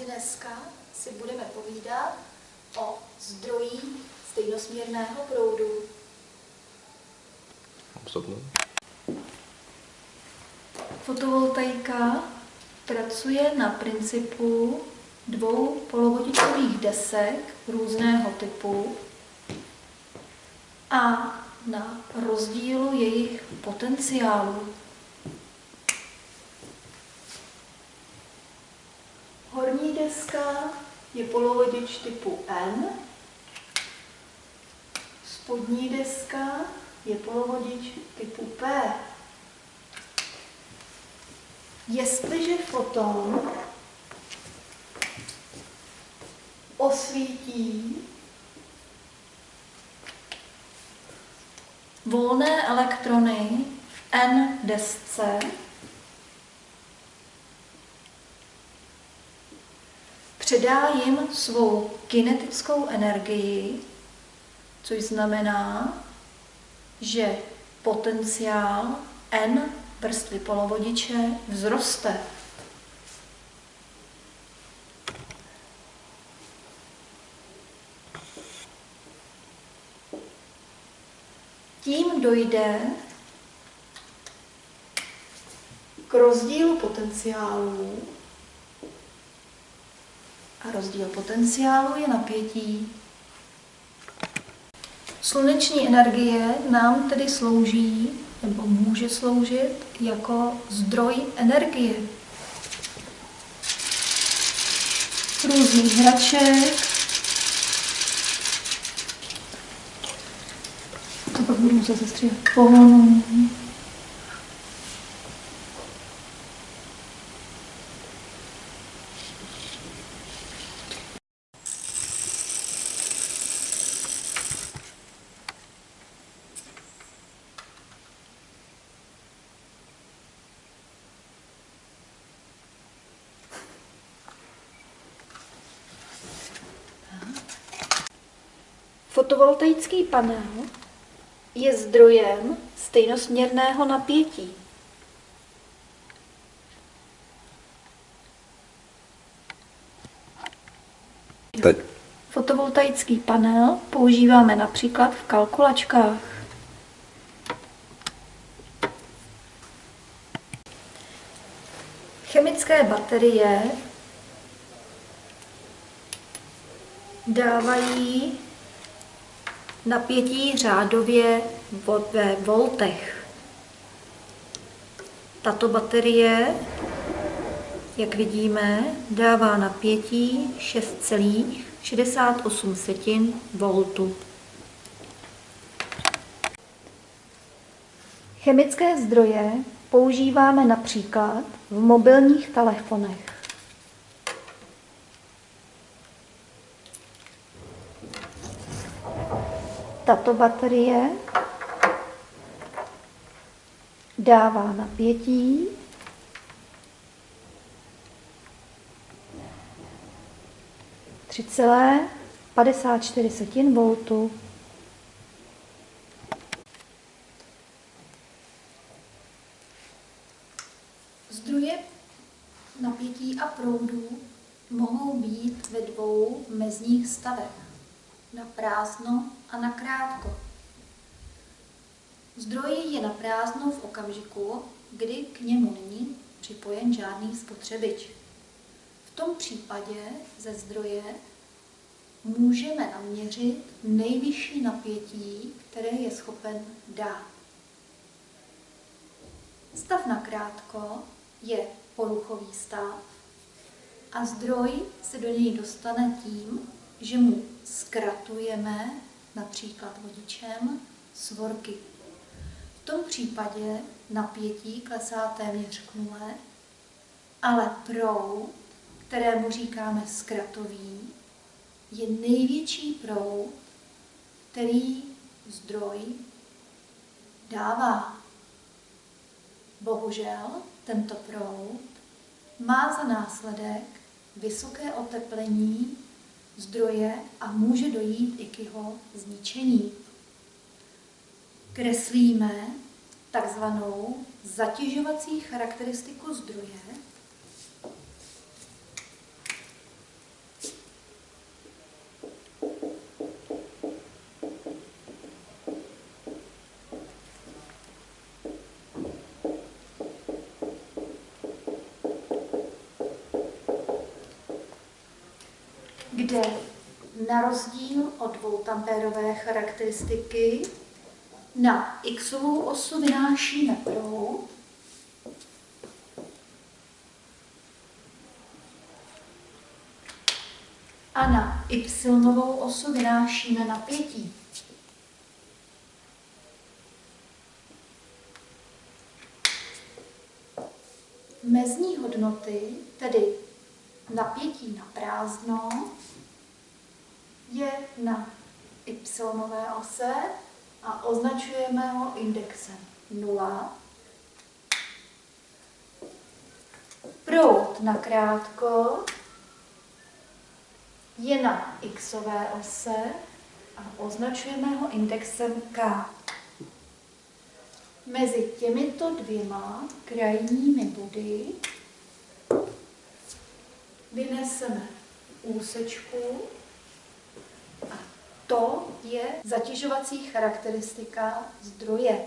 Takže dneska si budeme povídat o zdrojích stejnosměrného proudu. Osobno. Fotovoltaika pracuje na principu dvou polovodičových desek různého typu a na rozdílu jejich potenciálu. Horní deska je polovodič typu N, spodní deska je polovodič typu P. Jestliže foton osvítí volné elektrony v N desce, předá jim svou kinetickou energii, což znamená, že potenciál N vrstvy polovodiče vzroste. Tím dojde k rozdílu potenciálu a rozdíl potenciálu je napětí. Sluneční energie nám tedy slouží, nebo může sloužit jako zdroj energie. Různých hraček. To pak budu muset zastříhat pohonu. Fotovoltaický panel je zdrojem stejnosměrného napětí. Teď. Fotovoltaický panel používáme například v kalkulačkách. Chemické baterie dávají napětí řádově ve voltech. Tato baterie, jak vidíme, dává napětí 6,68 voltu. Chemické zdroje používáme například v mobilních telefonech. Tato baterie dává napětí tři celé 54 setin voltu. Zdroje napětí a proudu mohou být ve dvou mezních stavech na prázdno a na krátko. Zdroj je na prázdno v okamžiku, kdy k němu není připojen žádný spotřebič. V tom případě ze zdroje můžeme naměřit nejvyšší napětí, které je schopen dát. Stav na krátko je poruchový stav a zdroj se do něj dostane tím, že mu zkratujeme například vodičem svorky. V tom případě napětí klesá téměř k nule, ale proud, kterému říkáme zkratový, je největší proud, který zdroj dává. Bohužel tento proud má za následek vysoké oteplení zdroje a může dojít i k jeho zničení. Kreslíme takzvanou zatěžovací charakteristiku zdroje. Kde na rozdíl od voltampérové charakteristiky na xovou osu vynášíme proud a na y osu vynášíme napětí. Mezní hodnoty, tedy napětí na prázdno, je na y ose a označujeme ho indexem 0. Proud na krátko je na x ose a označujeme ho indexem k. Mezi těmito dvěma krajními body vyneseme úsečku a to je zatěžovací charakteristika zdroje.